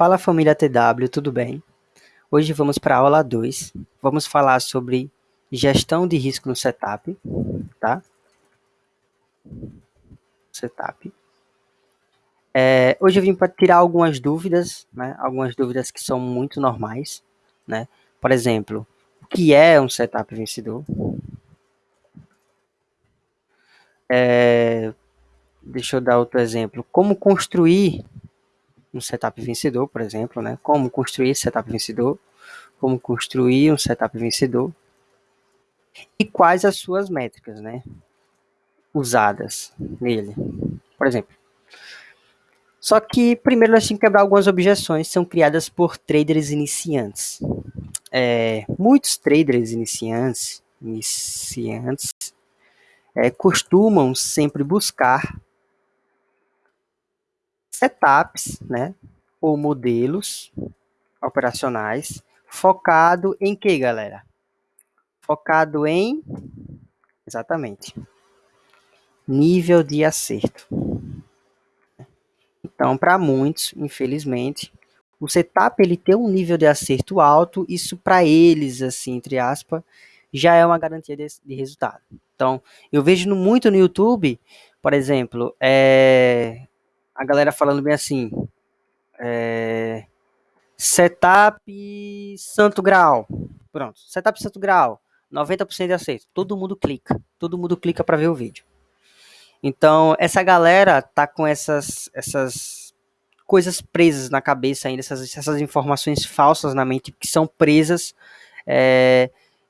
Fala família TW, tudo bem? Hoje vamos para a aula 2. Vamos falar sobre gestão de risco no setup, tá? Setup. É, hoje eu vim para tirar algumas dúvidas, né? Algumas dúvidas que são muito normais, né? Por exemplo, o que é um setup vencedor? É, deixa eu dar outro exemplo. Como construir um setup vencedor, por exemplo, né? Como construir esse setup vencedor, como construir um setup vencedor e quais as suas métricas, né? Usadas nele, por exemplo. Só que primeiro nós temos que quebrar algumas objeções que são criadas por traders iniciantes. É, muitos traders iniciantes, iniciantes é, costumam sempre buscar setups, né, ou modelos operacionais focado em que, galera? Focado em exatamente nível de acerto. Então, para muitos, infelizmente, o setup ele tem um nível de acerto alto, isso para eles, assim, entre aspas, já é uma garantia de, de resultado. Então, eu vejo muito no YouTube, por exemplo, é, a galera falando bem assim, é, setup Santo Grau, pronto, setup Santo Grau, 90% de aceito, todo mundo clica, todo mundo clica para ver o vídeo. Então, essa galera tá com essas, essas coisas presas na cabeça ainda, essas, essas informações falsas na mente que são presas, é,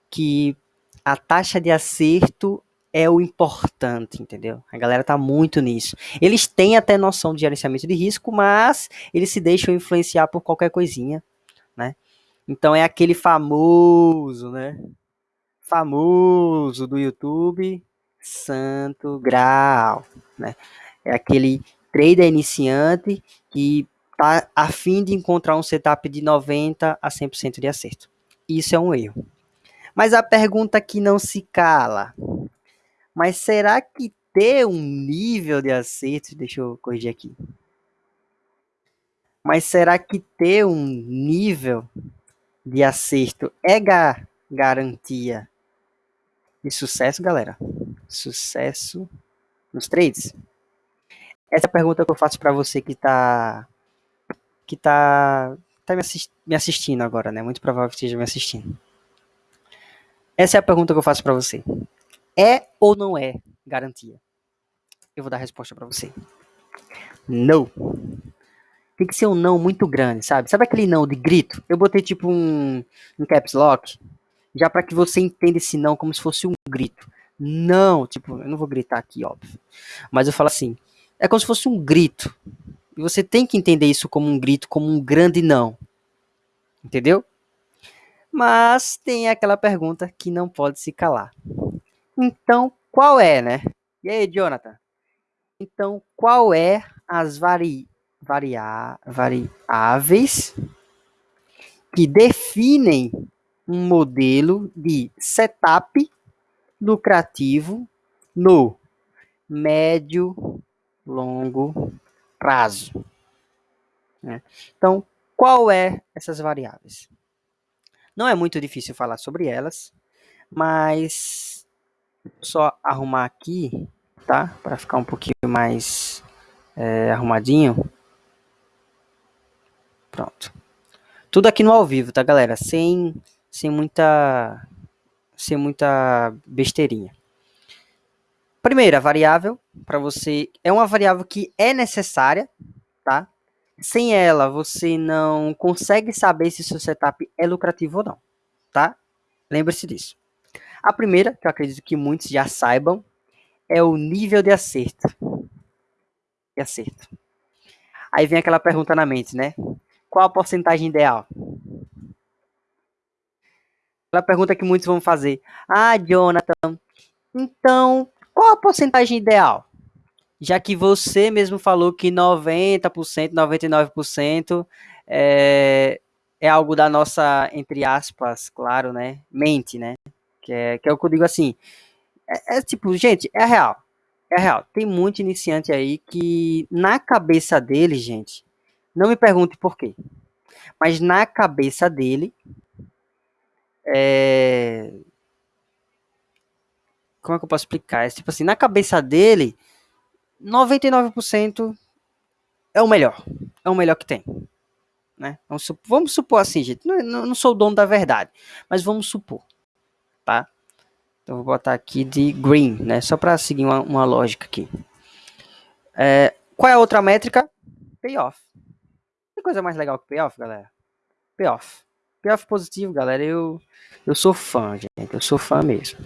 que a taxa de acerto é o importante, entendeu? A galera tá muito nisso. Eles têm até noção de gerenciamento de risco, mas eles se deixam influenciar por qualquer coisinha, né? Então é aquele famoso, né? Famoso do YouTube, Santo Grau, né? É aquele trader iniciante que tá a fim de encontrar um setup de 90 a 100% de acerto. Isso é um erro. Mas a pergunta que não se cala, mas será que ter um nível de acerto, deixa eu corrigir aqui. Mas será que ter um nível de acerto é ga garantia de sucesso, galera? Sucesso nos trades? Essa é a pergunta que eu faço para você que está que tá, tá me, assist, me assistindo agora, né? Muito provável que esteja me assistindo. Essa é a pergunta que eu faço para você. É ou não é garantia? Eu vou dar a resposta para você. Não. Tem que ser um não muito grande, sabe? Sabe aquele não de grito? Eu botei tipo um, um caps lock, já para que você entenda esse não como se fosse um grito. Não, tipo, eu não vou gritar aqui, óbvio. Mas eu falo assim, é como se fosse um grito. E você tem que entender isso como um grito, como um grande não. Entendeu? Mas tem aquela pergunta que não pode se calar. Então, qual é, né? E aí, Jonathan? Então, qual é as vari, varia, variáveis que definem um modelo de setup lucrativo no médio, longo prazo? Né? Então, qual é essas variáveis? Não é muito difícil falar sobre elas, mas só arrumar aqui, tá? Para ficar um pouquinho mais é, arrumadinho. Pronto. Tudo aqui no ao vivo, tá, galera? Sem, sem muita, sem muita besteirinha. Primeira variável para você é uma variável que é necessária, tá? Sem ela, você não consegue saber se seu setup é lucrativo ou não, tá? Lembre-se disso. A primeira, que eu acredito que muitos já saibam, é o nível de acerto. De acerto. Aí vem aquela pergunta na mente, né? Qual a porcentagem ideal? Aquela pergunta que muitos vão fazer. Ah, Jonathan, então, qual a porcentagem ideal? Já que você mesmo falou que 90%, 99% é, é algo da nossa, entre aspas, claro, né? Mente, né? Que é, que é o que eu digo assim. É, é tipo, gente, é real. É real. Tem muito iniciante aí que, na cabeça dele, gente, não me pergunte por quê. Mas na cabeça dele, é... como é que eu posso explicar? É, tipo assim, na cabeça dele, 99% é o melhor. É o melhor que tem. Né? Vamos, supor, vamos supor assim, gente. Não, não, sou o dono da verdade, mas vamos supor. Tá? Então vou botar aqui de green, né? Só para seguir uma, uma, lógica aqui. É, qual é a outra métrica? Payoff. Tem coisa mais legal que payoff, galera? Payoff. Payoff positivo, galera, eu, eu sou fã, gente. Eu sou fã mesmo.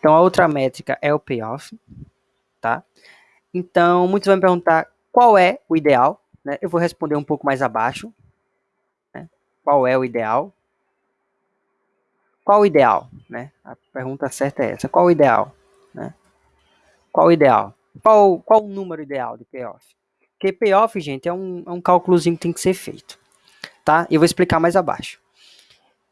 Então a outra métrica é o payoff, tá? Então, muitos vão me perguntar qual é o ideal, né? Eu vou responder um pouco mais abaixo. Né? Qual é o ideal? Qual o ideal? Né? A pergunta certa é essa. Qual o ideal? Né? Qual o ideal? Qual, qual o número ideal de payoff? Porque payoff, gente, é um, é um cálculozinho que tem que ser feito. Tá? Eu vou explicar mais abaixo.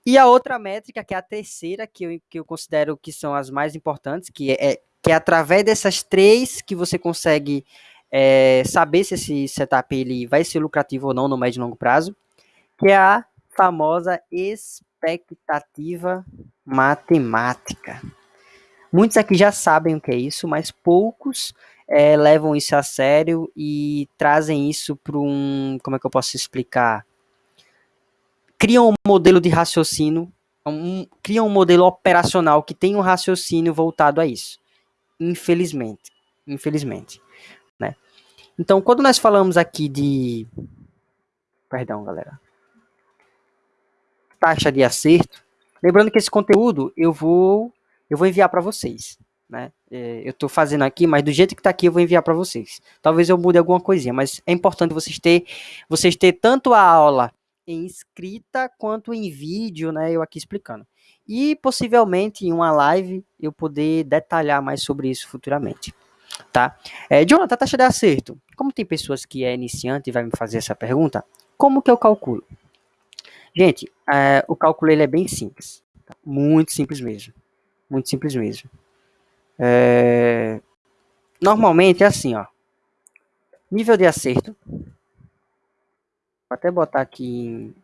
E a outra métrica, que é a terceira, que eu, que eu considero que são as mais importantes, que é, que é através dessas três que você consegue é, saber se esse setup ele vai ser lucrativo ou não no médio e longo prazo, que é a famosa expectativa matemática. Muitos aqui já sabem o que é isso, mas poucos é, levam isso a sério e trazem isso para um. Como é que eu posso explicar? Criam um modelo de raciocínio, um, criam um modelo operacional que tem um raciocínio voltado a isso. Infelizmente. Infelizmente. Né? Então, quando nós falamos aqui de. Perdão, galera. Taxa de acerto. Lembrando que esse conteúdo eu vou eu vou enviar para vocês. Né? É, eu estou fazendo aqui, mas do jeito que está aqui eu vou enviar para vocês. Talvez eu mude alguma coisinha, mas é importante vocês ter vocês ter tanto a aula em escrita quanto em vídeo, né? Eu aqui explicando. E possivelmente em uma live eu poder detalhar mais sobre isso futuramente. Tá? É, Jonathan, taxa de acerto. Como tem pessoas que é iniciante e vai me fazer essa pergunta, como que eu calculo? Gente, é, o cálculo ele é bem simples. Tá? Muito simples mesmo. Muito simples mesmo. É, normalmente é assim, ó. Nível de acerto. Vou até botar aqui em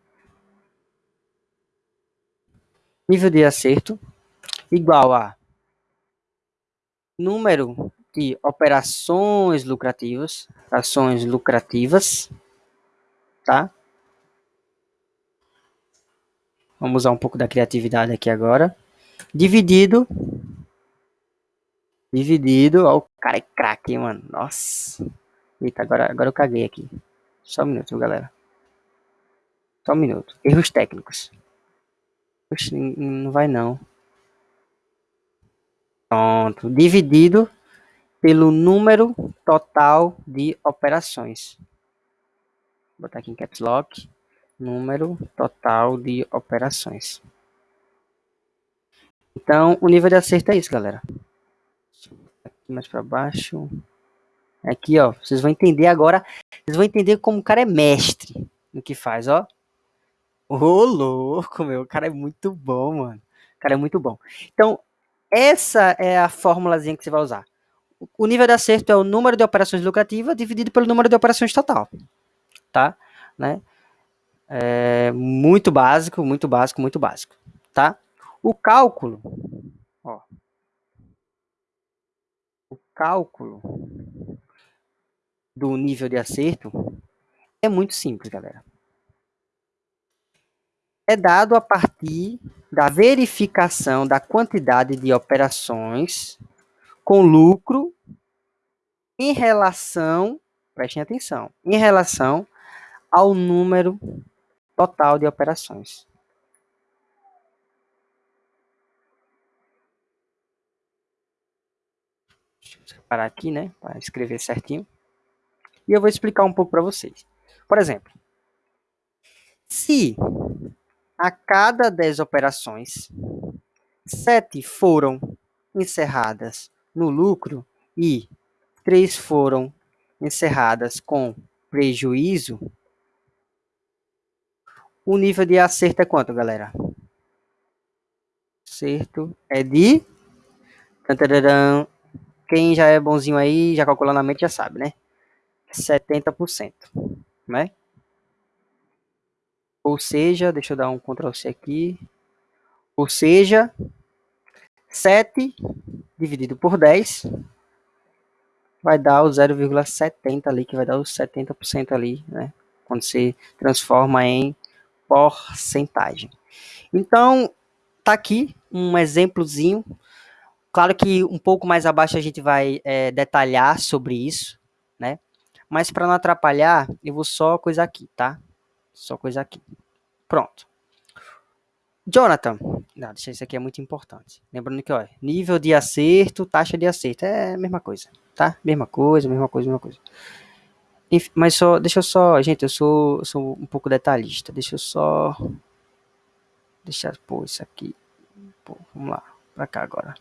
nível de acerto igual a número de operações lucrativas, ações lucrativas, tá? Vamos usar um pouco da criatividade aqui agora. Dividido. Dividido. Ó, o cara é craque, mano. Nossa. Eita, agora, agora eu caguei aqui. Só um minuto, galera. Só um minuto. Erros técnicos. Não vai não. Pronto. Dividido pelo número total de operações. Vou botar aqui em caps lock. Número total de operações. Então, o nível de acerto é isso, galera. Aqui mais para baixo. Aqui, ó. Vocês vão entender agora. Vocês vão entender como o cara é mestre no que faz, ó. Ô, louco, meu. O cara é muito bom, mano. O cara é muito bom. Então, essa é a formulazinha que você vai usar. O nível de acerto é o número de operações lucrativas dividido pelo número de operações total. Tá? Né? É muito básico, muito básico, muito básico. Tá? O cálculo, ó, o cálculo do nível de acerto é muito simples, galera. É dado a partir da verificação da quantidade de operações com lucro em relação, prestem atenção, em relação ao número total de operações. Deixa eu parar aqui, né, para escrever certinho. E eu vou explicar um pouco para vocês. Por exemplo, se a cada 10 operações, 7 foram encerradas no lucro e 3 foram encerradas com prejuízo, o nível de acerto é quanto, galera? Acerto é de quem já é bonzinho aí, já calculando na mente, já sabe, né? 70%, né? Ou seja, deixa eu dar um Ctrl C aqui. Ou seja, 7 dividido por 10 vai dar o 0,70 ali, que vai dar os 70% ali, né? Quando você transforma em porcentagem. Então, tá aqui um exemplozinho. Claro que um pouco mais abaixo a gente vai é, detalhar sobre isso, né? Mas para não atrapalhar, eu vou só coisa aqui, tá? Só coisa aqui. Pronto. Jonathan, não, deixa isso aqui é muito importante. Lembrando que, ó, nível de acerto, taxa de acerto, é a mesma coisa, tá? Mesma coisa, mesma coisa, mesma coisa. Enfim, mas só, deixa eu só, gente, eu sou, sou um pouco detalhista, deixa eu só, deixa eu pôr isso aqui, pô, vamos lá, pra cá agora.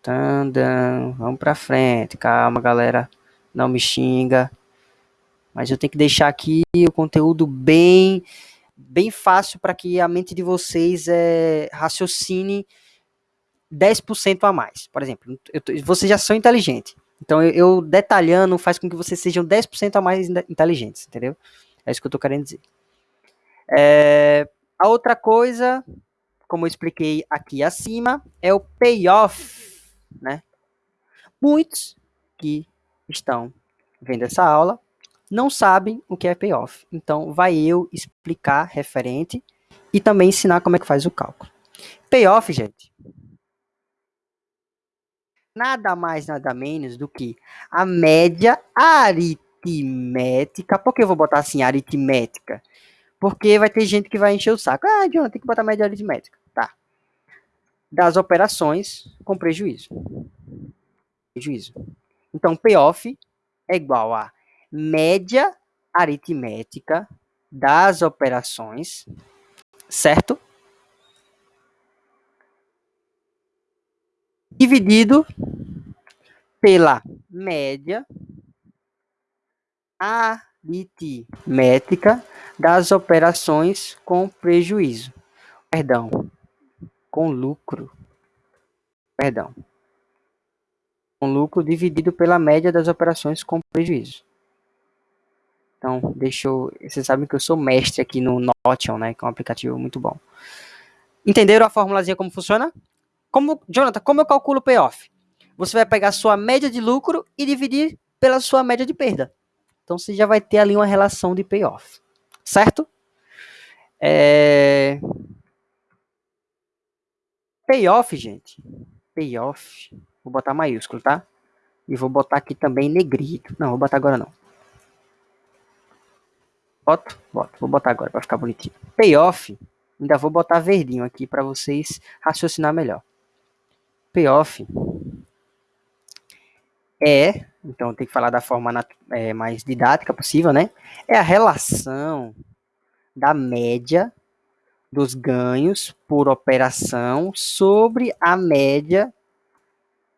Tandam, vamos pra frente, calma galera, não me xinga, mas eu tenho que deixar aqui o conteúdo bem bem fácil para que a mente de vocês é, raciocine 10% a mais. Por exemplo, eu, vocês já são inteligentes. Então, eu, eu, detalhando faz com que vocês sejam 10% a mais inteligentes, entendeu? É isso que eu estou querendo dizer. É, a outra coisa, como eu expliquei aqui acima, é o payoff, né? Muitos que estão vendo essa aula não sabem o que é payoff. Então, vai eu explicar referente e também ensinar como é que faz o cálculo. Payoff, gente, nada mais, nada menos do que a média aritmética. Por que eu vou botar assim, aritmética? Porque vai ter gente que vai encher o saco. Ah, Jonathan, tem que botar média aritmética. Tá. Das operações com prejuízo. Prejuízo. Então, payoff é igual a média aritmética das operações, certo? Dividido pela média aritmética das operações com prejuízo. Perdão, com lucro. Perdão. Com lucro dividido pela média das operações com prejuízo. Então, deixa eu. Vocês sabem que eu sou mestre aqui no Notion, né? Que é um aplicativo muito bom. Entenderam a formulazinha como funciona? Como, Jonathan, como eu calculo o payoff? Você vai pegar sua média de lucro e dividir pela sua média de perda. Então você já vai ter ali uma relação de payoff. Certo? É... Payoff, gente. Payoff. Vou botar maiúsculo, tá? E vou botar aqui também negrito. Não, vou botar agora não. Boto? Boto. Vou botar agora para ficar bonitinho. Payoff. Ainda vou botar verdinho aqui para vocês raciocinar melhor. Payoff é, então tem que falar da forma é, mais didática possível, né? É a relação da média dos ganhos por operação sobre a média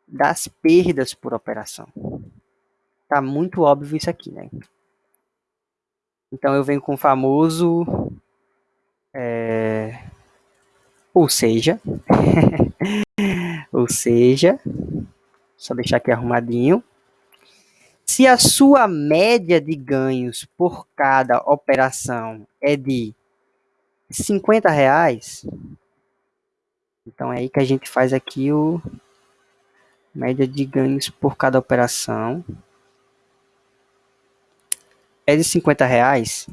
das perdas por operação. Tá muito óbvio isso aqui, né? Então eu venho com o famoso. É, ou seja. ou seja. Só deixar aqui arrumadinho. Se a sua média de ganhos por cada operação é de 50 reais, então é aí que a gente faz aqui o média de ganhos por cada operação é de 50 reais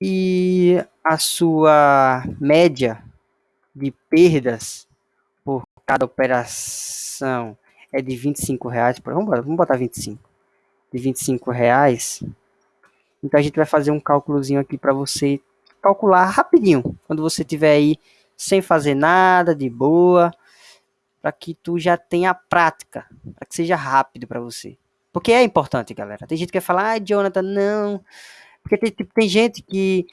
e a sua média de perdas por cada operação é de 25 reais, vamos, vamos botar 25, de 25 reais, então a gente vai fazer um cálculozinho aqui para você calcular rapidinho, quando você tiver aí sem fazer nada, de boa, para que tu já tenha prática, para que seja rápido para você. Porque é importante, galera. Tem gente que quer falar, ah, Jonathan, não. Porque tem, tipo, tem gente que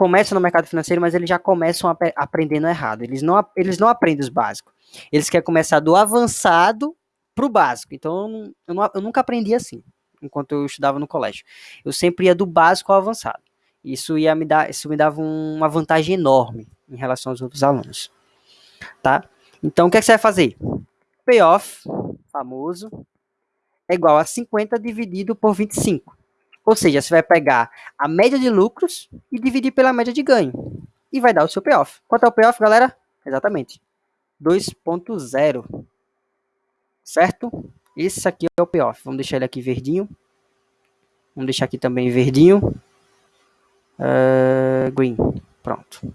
começa no mercado financeiro, mas eles já começam ap aprendendo errado. Eles não, eles não aprendem os básicos. Eles querem começar do avançado para o básico. Então, eu, não, eu nunca aprendi assim, enquanto eu estudava no colégio. Eu sempre ia do básico ao avançado. Isso ia me dar, isso me dava uma vantagem enorme em relação aos outros alunos. Tá? Então, o que, é que você vai fazer? Payoff, famoso, é igual a 50 dividido por 25. Ou seja, você vai pegar a média de lucros e dividir pela média de ganho. E vai dar o seu payoff. Quanto é o payoff, galera? Exatamente. 2.0. Certo? Esse aqui é o payoff. Vamos deixar ele aqui verdinho. Vamos deixar aqui também verdinho. Uh, green. Pronto.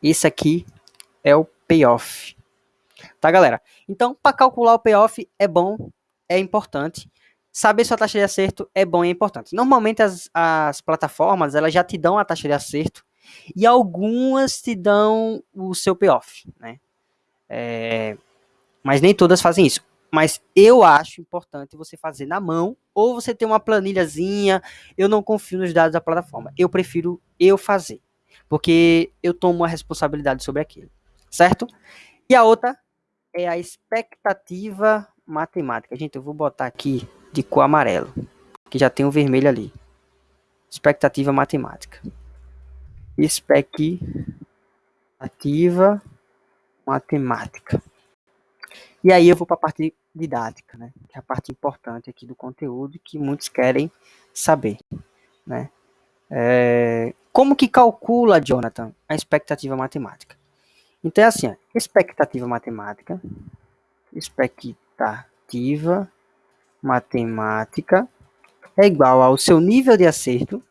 Esse aqui é o payoff. Tá, galera? Então, para calcular o payoff é bom, é importante. Saber sua taxa de acerto é bom e é importante. Normalmente as, as plataformas elas já te dão a taxa de acerto e algumas te dão o seu payoff, né? É, mas nem todas fazem isso. Mas eu acho importante você fazer na mão ou você ter uma planilhazinha. Eu não confio nos dados da plataforma. Eu prefiro eu fazer, porque eu tomo a responsabilidade sobre aquilo, certo? E a outra é a expectativa matemática. Gente, eu vou botar aqui de cor amarelo, que já tem o vermelho ali. Expectativa matemática. Expectativa matemática. E aí eu vou para a parte didática, né? Que é a parte importante aqui do conteúdo que muitos querem saber, né? É, como que calcula, Jonathan, a expectativa matemática? Então é assim, ó, expectativa matemática, expectativa matemática é igual ao seu nível de acerto,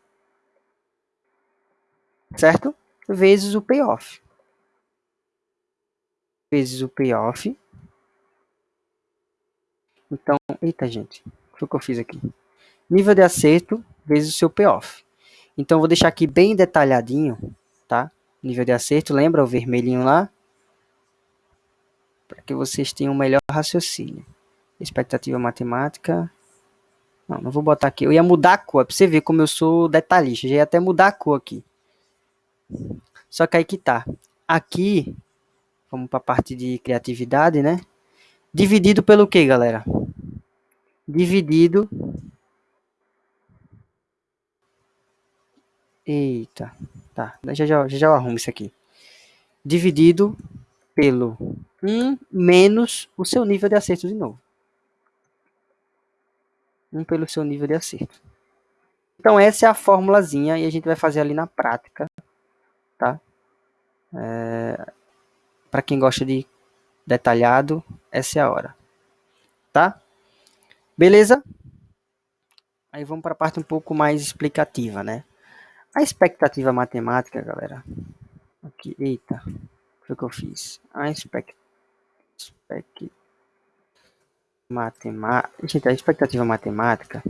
certo? Vezes o payoff. Vezes o payoff. Então, eita gente, o que eu fiz aqui? Nível de acerto vezes o seu payoff. Então, vou deixar aqui bem detalhadinho, tá? Nível de acerto, lembra o vermelhinho lá? Para que vocês tenham um melhor raciocínio. Expectativa matemática. Não, não vou botar aqui. Eu ia mudar a cor, para você ver como eu sou detalhista. Já ia até mudar a cor aqui. Só que aí que tá. Aqui, vamos para a parte de criatividade, né? Dividido pelo que, galera? Dividido. Eita. Tá, já já, já, já arrumo isso aqui. Dividido pelo 1 menos o seu nível de acerto de novo. 1 pelo seu nível de acerto. Então essa é a formulazinha e a gente vai fazer ali na prática, tá? É, Para quem gosta de detalhado, essa é a hora, tá? Beleza? Aí vamos para a parte um pouco mais explicativa, né? A expectativa matemática, galera. Aqui, eita, o que eu fiz. A expect, expect matemática, gente, a expectativa matemática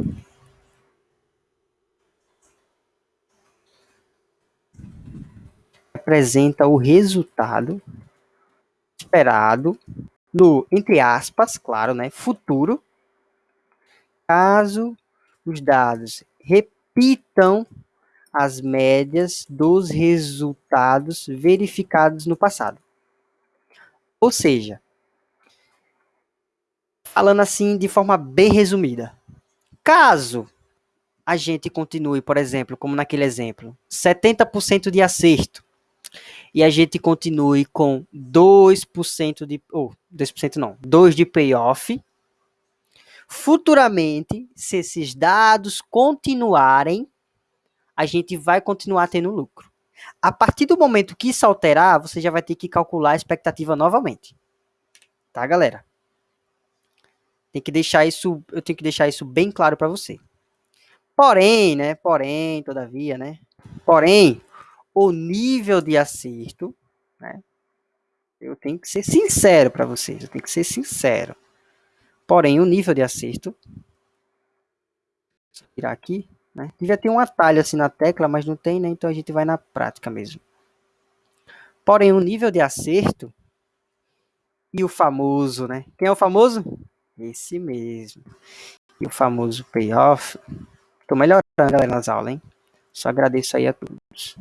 representa o resultado esperado no, entre aspas, claro, né, futuro, caso os dados repitam as médias dos resultados verificados no passado. Ou seja, falando assim de forma bem resumida, caso a gente continue, por exemplo, como naquele exemplo, 70% de acerto, e a gente continue com 2% de, ou oh, 2% não, 2 de payoff, futuramente, se esses dados continuarem, a gente vai continuar tendo lucro. A partir do momento que isso alterar, você já vai ter que calcular a expectativa novamente. Tá, galera? Tem que deixar isso, eu tenho que deixar isso bem claro para você. Porém, né? Porém, todavia, né? Porém, o nível de acerto, né? Eu tenho que ser sincero para vocês, eu tenho que ser sincero. Porém, o nível de acerto, vou tirar aqui, né? Devia ter um atalho assim na tecla, mas não tem, né? Então a gente vai na prática mesmo. Porém, o nível de acerto e o famoso, né? Quem é o famoso? Esse mesmo. E o famoso payoff. Tô melhorando, galera, nas aulas, hein? Só agradeço aí a todos.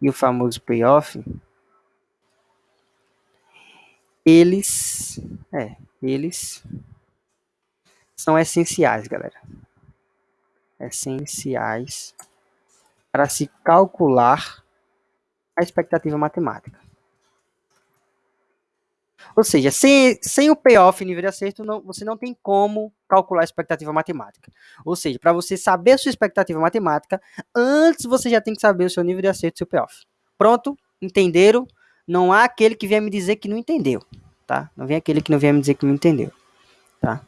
E o famoso payoff. Eles, é, eles são essenciais, galera essenciais para se calcular a expectativa matemática. Ou seja, sem, sem o payoff nível de acerto, não, você não tem como calcular a expectativa matemática. Ou seja, para você saber a sua expectativa matemática, antes você já tem que saber o seu nível de acerto e seu payoff. Pronto? Entenderam? Não há aquele que venha me dizer que não entendeu, tá? Não vem aquele que não venha me dizer que não entendeu, tá?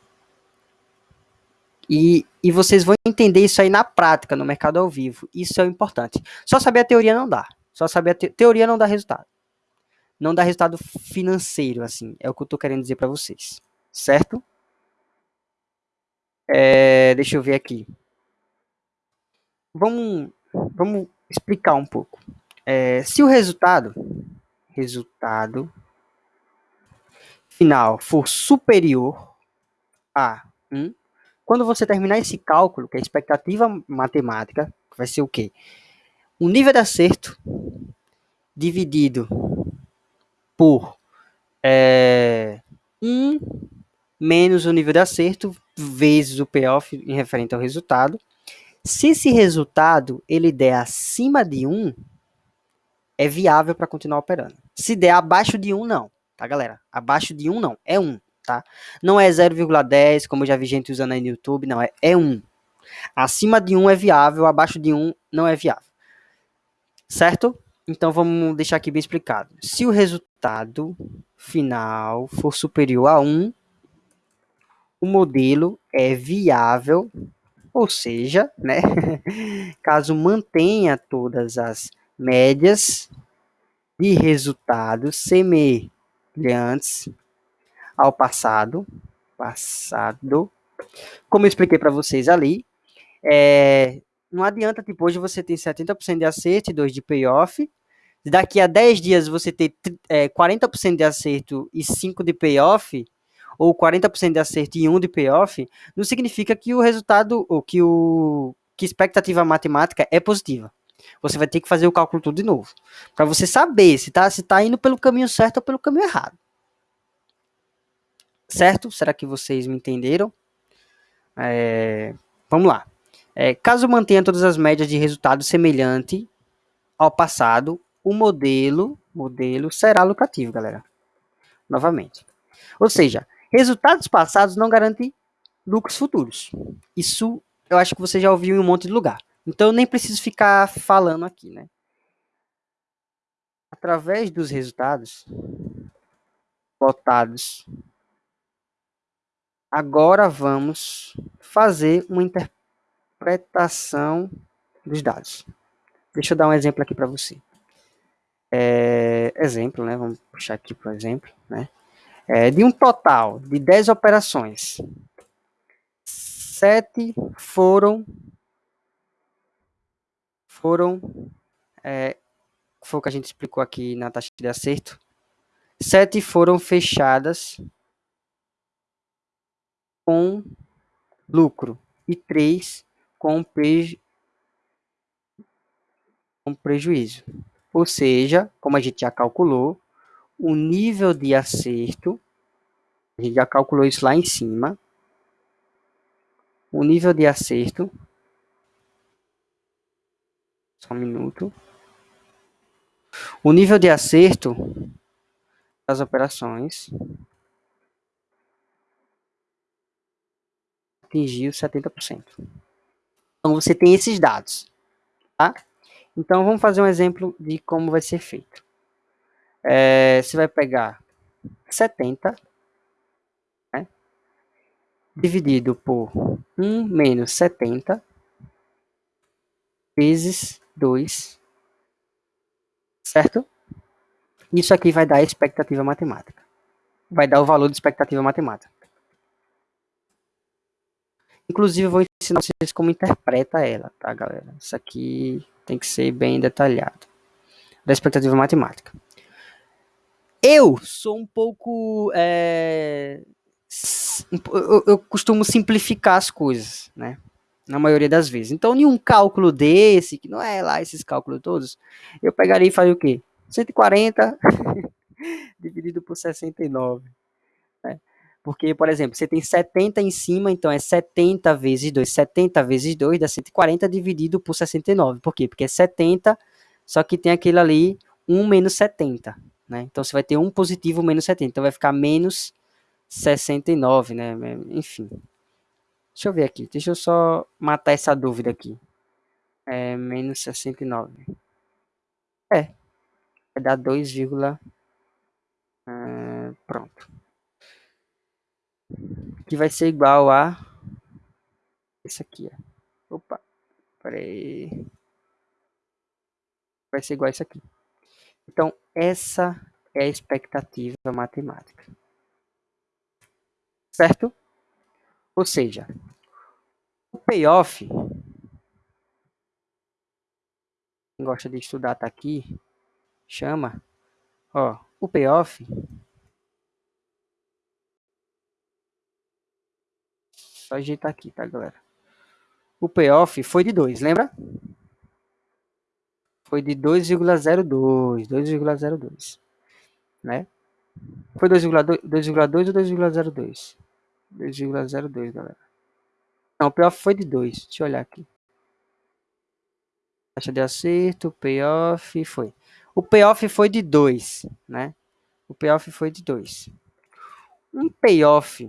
E, e vocês vão entender isso aí na prática, no mercado ao vivo. Isso é o importante. Só saber a teoria não dá. Só saber a te teoria não dá resultado. Não dá resultado financeiro, assim. É o que eu tô querendo dizer para vocês. Certo? É, deixa eu ver aqui. Vamos, vamos explicar um pouco. É, se o resultado, resultado final for superior a 1, quando você terminar esse cálculo, que é a expectativa matemática, vai ser o quê? O nível de acerto dividido por é, 1 menos o nível de acerto vezes o payoff em referente ao resultado. Se esse resultado ele der acima de 1, é viável para continuar operando. Se der abaixo de 1, não. Tá, galera? Abaixo de 1, não. É 1 tá? Não é 0,10, como eu já vi gente usando aí no YouTube, não, é, é 1. Acima de 1 é viável, abaixo de 1 não é viável. Certo? Então vamos deixar aqui bem explicado. Se o resultado final for superior a 1, o modelo é viável, ou seja, né, caso mantenha todas as médias de resultados semelhantes ao passado. Passado. Como eu expliquei para vocês ali, é, não adianta, tipo, hoje você tem 70% de acerto e 2 de payoff. Daqui a 10 dias você ter é, 40% de acerto e 5 de payoff, ou 40% de acerto e 1 de payoff, não significa que o resultado, ou que o que expectativa matemática é positiva. Você vai ter que fazer o cálculo tudo de novo, para você saber se está se tá indo pelo caminho certo ou pelo caminho errado. Certo? Será que vocês me entenderam? É, vamos lá. É, caso mantenha todas as médias de resultado semelhante ao passado, o modelo, modelo será lucrativo, galera. Novamente. Ou seja, resultados passados não garantem lucros futuros. Isso eu acho que você já ouviu em um monte de lugar. Então eu nem preciso ficar falando aqui, né? Através dos resultados votados Agora vamos fazer uma interpretação dos dados. Deixa eu dar um exemplo aqui para você. É, exemplo, né? Vamos puxar aqui o exemplo, né? É, de um total de 10 operações, 7 foram foram é, foi o que a gente explicou aqui na taxa de acerto. 7 foram fechadas com lucro e 3 com, preju com prejuízo. Ou seja, como a gente já calculou, o nível de acerto, a gente já calculou isso lá em cima, o nível de acerto, só um minuto, o nível de acerto das operações atingiu 70%. Então você tem esses dados, tá? Então vamos fazer um exemplo de como vai ser feito. É, você vai pegar 70, né? dividido por 1 menos 70 vezes 2, certo? Isso aqui vai dar a expectativa matemática. Vai dar o valor de expectativa matemática. Inclusive, eu vou ensinar vocês como interpreta ela, tá, galera? Isso aqui tem que ser bem detalhado. Da expectativa matemática. Eu sou um pouco. É... Eu, eu costumo simplificar as coisas, né? Na maioria das vezes. Então, nenhum cálculo desse, que não é lá esses cálculos todos, eu pegaria e faria o quê? 140 dividido por 69. Porque, por exemplo, você tem 70 em cima, então é 70 vezes 2. 70 vezes 2 dá 140 dividido por 69. Por quê? Porque é 70, só que tem aquele ali 1 menos 70. né? Então você vai ter um positivo menos 70, então vai ficar menos 69, né? Enfim. Deixa eu ver aqui, deixa eu só matar essa dúvida aqui. É menos 69. É, vai dar 2, uh, pronto. Que vai ser igual a esse aqui, ó. Opa, peraí. Vai ser igual a isso aqui. Então, essa é a expectativa matemática. Certo? Ou seja, o payoff, quem gosta de estudar tá aqui, chama, ó, o payoff Só ajeitar aqui, tá, galera? O payoff foi de 2, lembra? Foi de 2,02, 2,02, né? Foi 2,2 ou 2,02? 2,02, galera. Não, o payoff foi de 2. Deixa eu olhar aqui. Taxa de acerto, payoff foi. O payoff foi de 2, né? O payoff foi de 2. Um payoff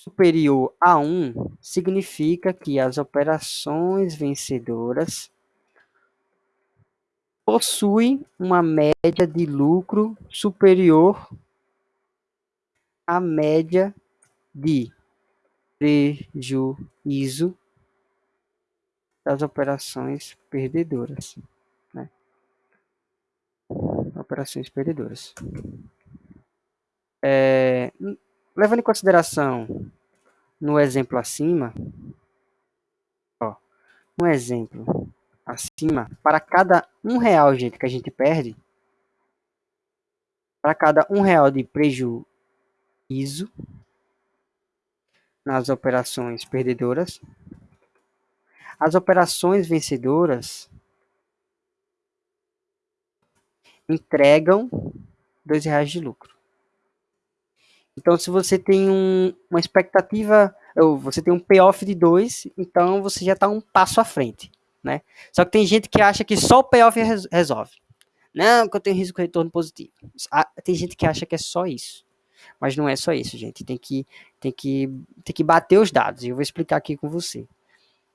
superior a 1 significa que as operações vencedoras possuem uma média de lucro superior à média de prejuízo das operações perdedoras. Né? Operações perdedoras. É, levando em consideração no exemplo acima, ó, um exemplo acima, para cada um real, gente, que a gente perde, para cada um real de prejuízo nas operações perdedoras, as operações vencedoras entregam dois reais de lucro. Então, se você tem um, uma expectativa, ou você tem um payoff de 2, então você já está um passo à frente. Né? Só que tem gente que acha que só o payoff resolve. Não, que eu tenho risco de retorno positivo. Ah, tem gente que acha que é só isso. Mas não é só isso, gente. Tem que, tem que, tem que bater os dados. E eu vou explicar aqui com você.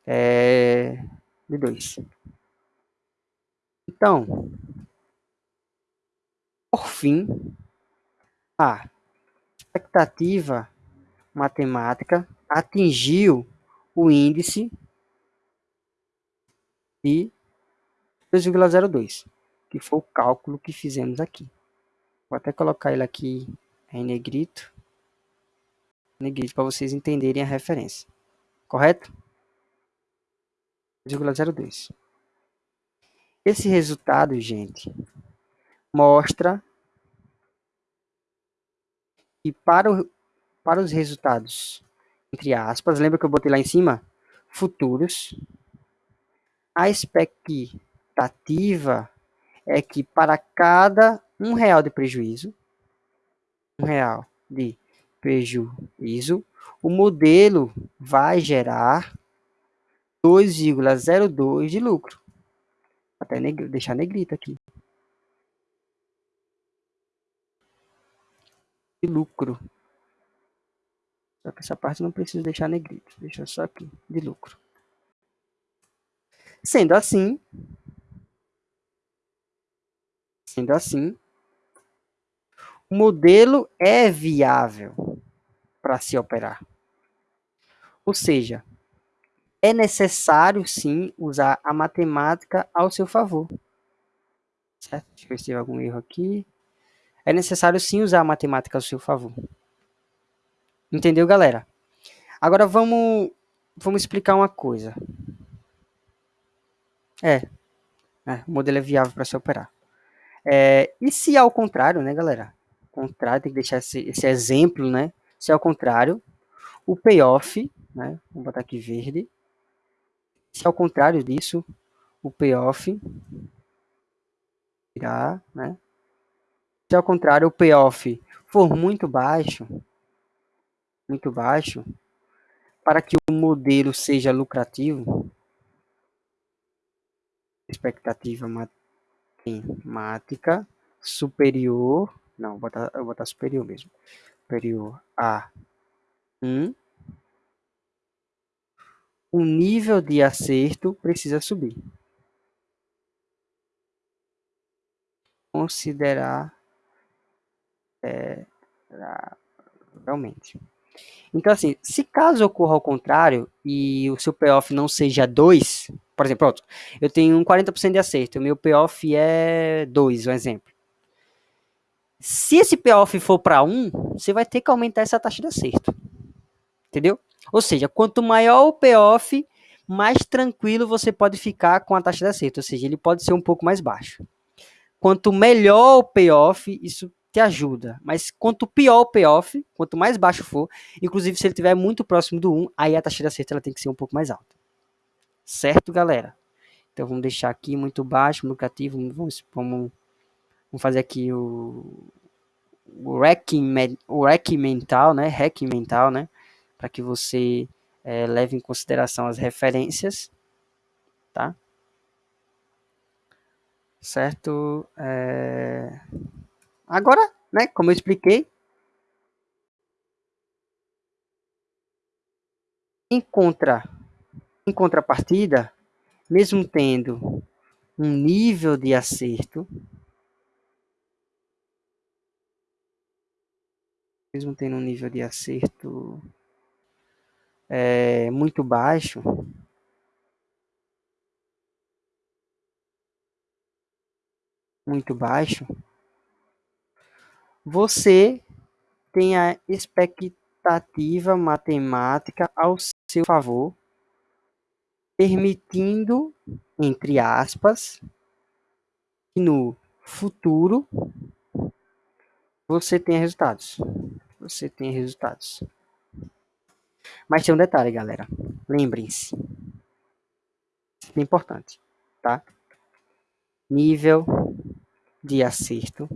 É... De dois. Então, por fim, a expectativa matemática atingiu o índice de 2,02, que foi o cálculo que fizemos aqui. Vou até colocar ele aqui em negrito, negrito para vocês entenderem a referência. Correto? 2,02. Esse resultado, gente, mostra que para, o, para os resultados, entre aspas, lembra que eu botei lá em cima? Futuros. A expectativa é que para cada um real de prejuízo, um real de prejuízo, o modelo vai gerar 2,02 de lucro. Até negr deixar negrito aqui. Lucro. Só que essa parte não preciso deixar negrito. Deixa só aqui, de lucro. Sendo assim, sendo assim, o modelo é viável para se operar. Ou seja, é necessário sim usar a matemática ao seu favor. Certo? Deixa eu ver se tem algum erro aqui. É necessário sim usar a matemática ao seu favor. Entendeu, galera? Agora vamos, vamos explicar uma coisa. É, é o modelo é viável para se operar. É, e se ao contrário, né, galera? Contrário, tem que deixar esse, esse exemplo, né? Se ao contrário, o payoff, né? Vamos botar aqui verde, se ao contrário disso, o payoff irá, né? Se ao contrário o payoff for muito baixo, muito baixo, para que o modelo seja lucrativo, expectativa matemática superior, não, vou botar, vou botar superior mesmo, superior a 1, o nível de acerto precisa subir. Considerar é, realmente. Então, assim, se caso ocorra ao contrário e o seu payoff não seja 2, por exemplo, pronto, eu tenho um 40% de acerto, o meu payoff é 2, um exemplo. Se esse payoff for para 1, você vai ter que aumentar essa taxa de acerto. Entendeu? Ou seja, quanto maior o payoff, mais tranquilo você pode ficar com a taxa de acerto. Ou seja, ele pode ser um pouco mais baixo. Quanto melhor o payoff, isso te ajuda. Mas quanto pior o payoff, quanto mais baixo for, inclusive se ele estiver muito próximo do 1, aí a taxa de acerto ela tem que ser um pouco mais alta. Certo, galera? Então vamos deixar aqui muito baixo, lucrativo, vamos, vamos, vamos fazer aqui o, o hacking, o mental, né? Hacking mental, né? Para que você é, leve em consideração as referências, tá? Certo? É... Agora, né, como eu expliquei, em, contra, em contrapartida, mesmo tendo um nível de acerto, mesmo tendo um nível de acerto é, muito baixo, muito baixo, você tem a expectativa matemática ao seu favor, permitindo, entre aspas, que no futuro você tenha resultados. Você tenha resultados. Mas tem um detalhe, galera. Lembrem-se. Isso é importante, tá? Nível de acerto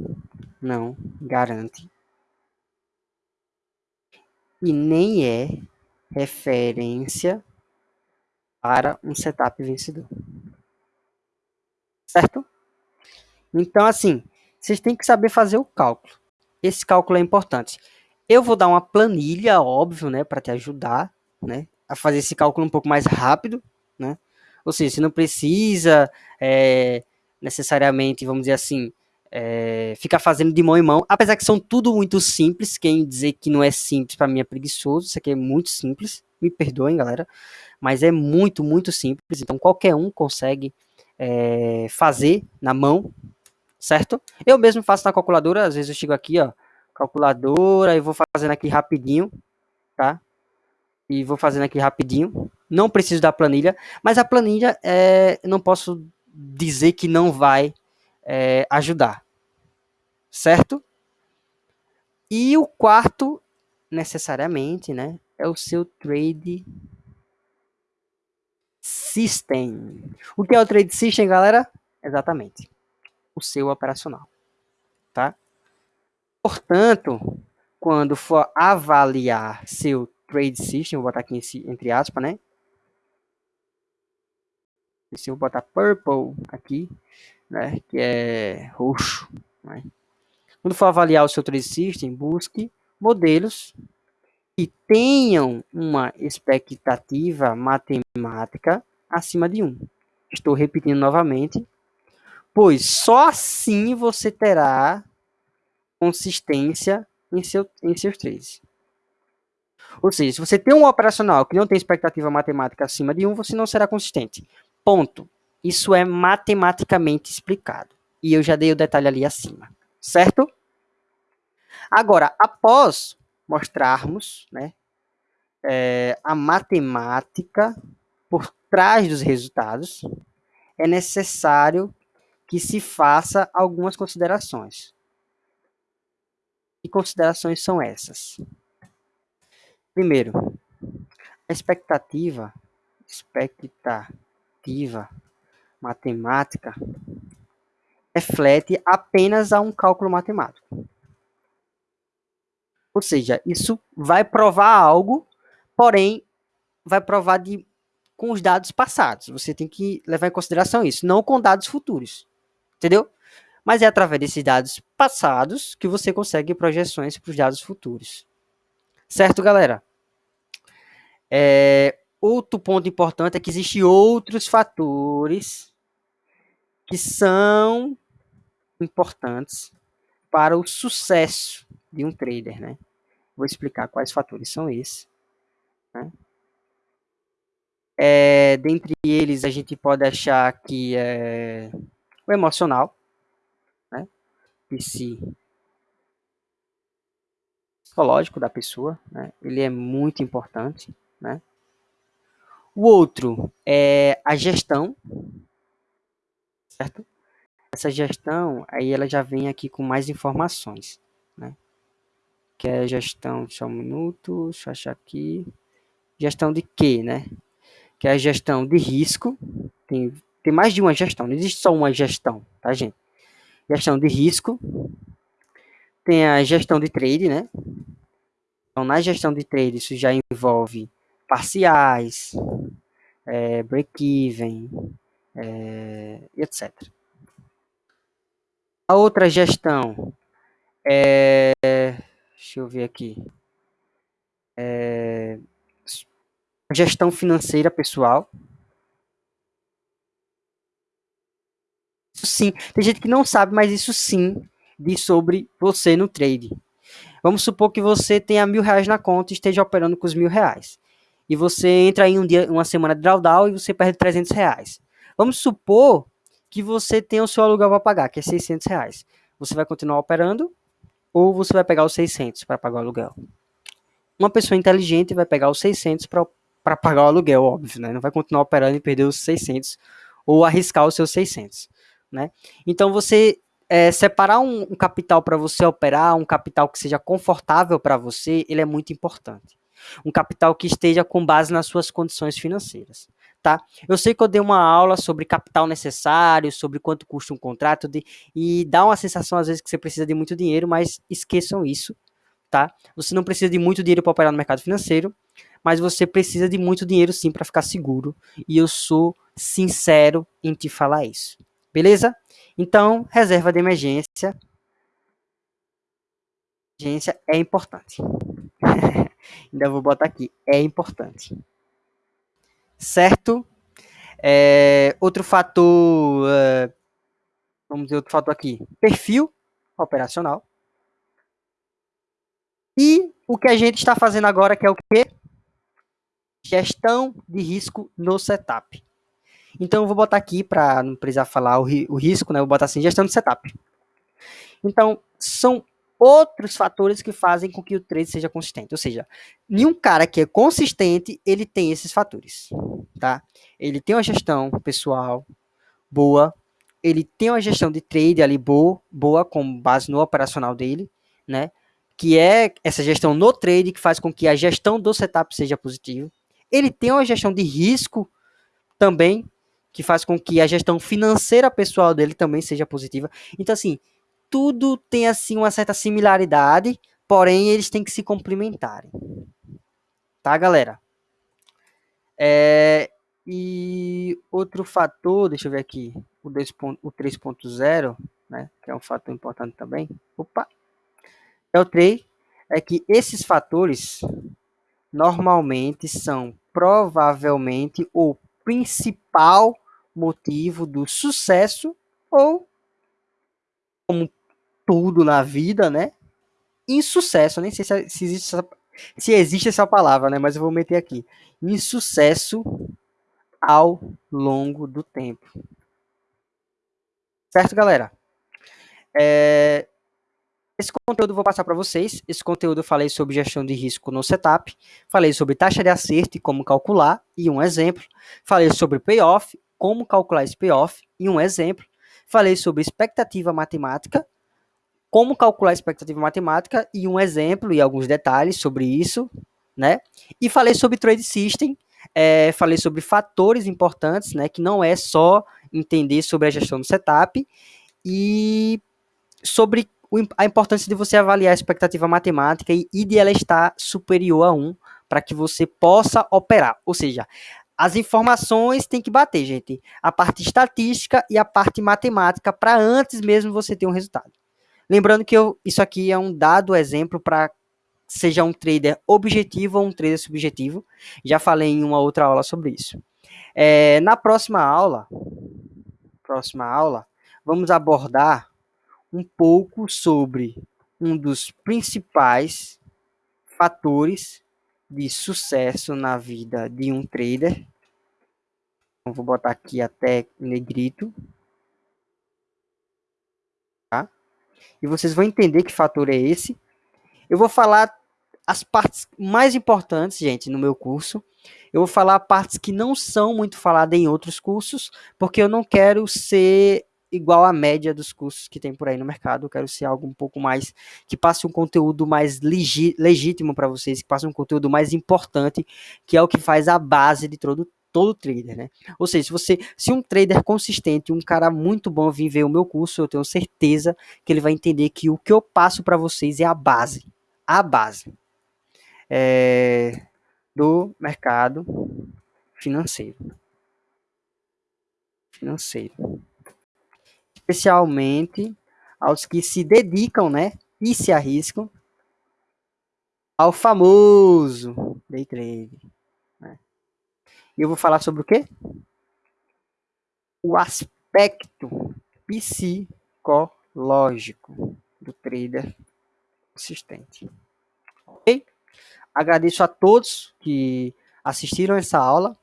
não garante e nem é referência para um setup vencedor. Certo? Então, assim, vocês têm que saber fazer o cálculo. Esse cálculo é importante. Eu vou dar uma planilha, óbvio, né, para te ajudar, né, a fazer esse cálculo um pouco mais rápido, né? Ou seja, você não precisa é, necessariamente, vamos dizer assim, é, ficar fazendo de mão em mão, apesar que são tudo muito simples. Quem dizer que não é simples para mim é preguiçoso. Isso aqui é muito simples. Me perdoem, galera, mas é muito, muito simples. Então qualquer um consegue é, fazer na mão, certo? Eu mesmo faço na calculadora. Às vezes eu chego aqui, ó, calculadora e vou fazendo aqui rapidinho, tá? E vou fazendo aqui rapidinho. Não preciso da planilha, mas a planilha é, não posso dizer que não vai é, ajudar, certo? E o quarto, necessariamente, né, é o seu trade system. O que é o trade system, galera? Exatamente, o seu operacional, tá? Portanto, quando for avaliar seu trade system, vou botar aqui entre aspas, né? Se eu botar purple aqui, né, que é roxo. Né? Quando for avaliar o seu trade system, busque modelos que tenham uma expectativa matemática acima de 1. Estou repetindo novamente, pois só assim você terá consistência em, seu, em seus trades. Ou seja, se você tem um operacional que não tem expectativa matemática acima de 1, você não será consistente. Ponto. Isso é matematicamente explicado. E eu já dei o detalhe ali acima, certo? Agora, após mostrarmos né, é, a matemática por trás dos resultados, é necessário que se faça algumas considerações. Que considerações são essas? Primeiro, a expectativa, expectativa matemática reflete apenas a um cálculo matemático. Ou seja, isso vai provar algo, porém vai provar de, com os dados passados. Você tem que levar em consideração isso, não com dados futuros. Entendeu? mas é através desses dados passados que você consegue projeções para os dados futuros. Certo, galera? É, outro ponto importante é que existem outros fatores que são importantes para o sucesso de um trader, né? Vou explicar quais fatores são esses. Né? É, dentre eles, a gente pode achar que é o emocional, né? psicológico da pessoa, né? Ele é muito importante, né? O outro é a gestão, certo? Essa gestão, aí ela já vem aqui com mais informações, né? Que é gestão, só um minuto, deixa eu achar aqui. Gestão de quê, né? Que é a gestão de risco. Tem, tem mais de uma gestão, não existe só uma gestão, tá, gente? Gestão de risco. Tem a gestão de trade, né? Então, na gestão de trade, isso já envolve parciais, é, break-even, é, etc. A outra gestão é, deixa eu ver aqui, é, gestão financeira pessoal. Isso sim, tem gente que não sabe, mas isso sim diz sobre você no trade. Vamos supor que você tenha mil reais na conta e esteja operando com os mil reais e você entra em um dia, uma semana de drawdown e você perde 300 reais. Vamos supor que você tem o seu aluguel para pagar, que é 600 reais. Você vai continuar operando ou você vai pegar os 600 para pagar o aluguel? Uma pessoa inteligente vai pegar os 600 para pagar o aluguel, óbvio, né? Não vai continuar operando e perder os 600 ou arriscar os seus 600, né? Então você é, separar um, um capital para você operar, um capital que seja confortável para você, ele é muito importante um capital que esteja com base nas suas condições financeiras. Tá? Eu sei que eu dei uma aula sobre capital necessário, sobre quanto custa um contrato, de, e dá uma sensação às vezes que você precisa de muito dinheiro, mas esqueçam isso, tá? Você não precisa de muito dinheiro para operar no mercado financeiro, mas você precisa de muito dinheiro sim para ficar seguro, e eu sou sincero em te falar isso. Beleza? Então, reserva de emergência. Emergência é importante. Ainda vou botar aqui, é importante. Certo? É, outro fator, é, vamos dizer outro fator aqui, perfil operacional. E o que a gente está fazendo agora, que é o quê? Gestão de risco no setup. Então, eu vou botar aqui, para não precisar falar o, ri o risco, né? Eu vou botar assim, gestão de setup. Então, são outros fatores que fazem com que o trade seja consistente. Ou seja, nenhum cara que é consistente, ele tem esses fatores, tá? Ele tem uma gestão pessoal boa, ele tem uma gestão de trade ali boa, boa com base no operacional dele, né? Que é essa gestão no trade que faz com que a gestão do setup seja positiva. Ele tem uma gestão de risco também, que faz com que a gestão financeira pessoal dele também seja positiva. Então, assim, tudo tem assim uma certa similaridade, porém eles têm que se complementarem. Tá, galera? É, e outro fator, deixa eu ver aqui, o, o 3.0, né, que é um fator importante também. Opa! É o 3, é que esses fatores normalmente são provavelmente o principal motivo do sucesso ou como tudo na vida, né? Insucesso, nem sei se, se, existe essa, se existe essa palavra, né? Mas eu vou meter aqui. Insucesso ao longo do tempo. Certo, galera? É, esse conteúdo eu vou passar para vocês. Esse conteúdo eu falei sobre gestão de risco no setup, falei sobre taxa de acerto e como calcular, e um exemplo. Falei sobre payoff, como calcular esse payoff, e um exemplo. Falei sobre expectativa matemática, como calcular a expectativa matemática e um exemplo e alguns detalhes sobre isso, né? E falei sobre trade system, é, falei sobre fatores importantes, né? Que não é só entender sobre a gestão do setup e sobre a importância de você avaliar a expectativa matemática e, e de ela estar superior a 1 para que você possa operar. Ou seja, as informações tem que bater, gente. A parte estatística e a parte matemática para antes mesmo você ter um resultado. Lembrando que eu, isso aqui é um dado exemplo para seja um trader objetivo ou um trader subjetivo. Já falei em uma outra aula sobre isso. É, na próxima aula, próxima aula, vamos abordar um pouco sobre um dos principais fatores de sucesso na vida de um trader. Então, vou botar aqui até negrito. Tá? E vocês vão entender que fator é esse. Eu vou falar as partes mais importantes, gente, no meu curso. Eu vou falar partes que não são muito faladas em outros cursos, porque eu não quero ser igual à média dos cursos que tem por aí no mercado. Eu quero ser algo um pouco mais que passe um conteúdo mais legítimo para vocês, que passe um conteúdo mais importante, que é o que faz a base de todo todo trader, né? Ou seja, se você, se um trader consistente, um cara muito bom vir ver o meu curso, eu tenho certeza que ele vai entender que o que eu passo para vocês é a base, a base é, do mercado financeiro, financeiro especialmente aos que se dedicam, né, e se arriscam ao famoso day trade. E eu vou falar sobre o quê? O aspecto psicológico do trader consistente. Ok? Agradeço a todos que assistiram essa aula.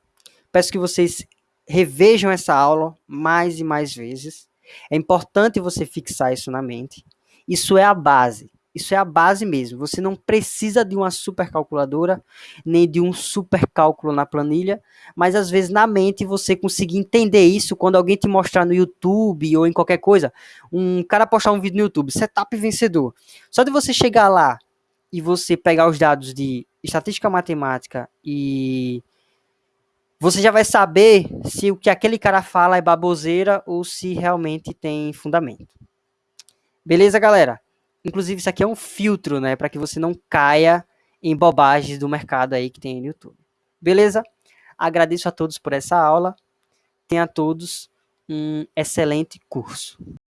Peço que vocês revejam essa aula mais e mais vezes. É importante você fixar isso na mente. Isso é a base. Isso é a base mesmo. Você não precisa de uma super calculadora, nem de um super cálculo na planilha, mas às vezes na mente você conseguir entender isso quando alguém te mostrar no YouTube ou em qualquer coisa. Um cara postar um vídeo no YouTube, setup vencedor. Só de você chegar lá e você pegar os dados de estatística matemática e você já vai saber se o que aquele cara fala é baboseira ou se realmente tem fundamento. Beleza, galera? Inclusive, isso aqui é um filtro, né? Para que você não caia em bobagens do mercado aí que tem no YouTube. Beleza? Agradeço a todos por essa aula. Tenha a todos um excelente curso.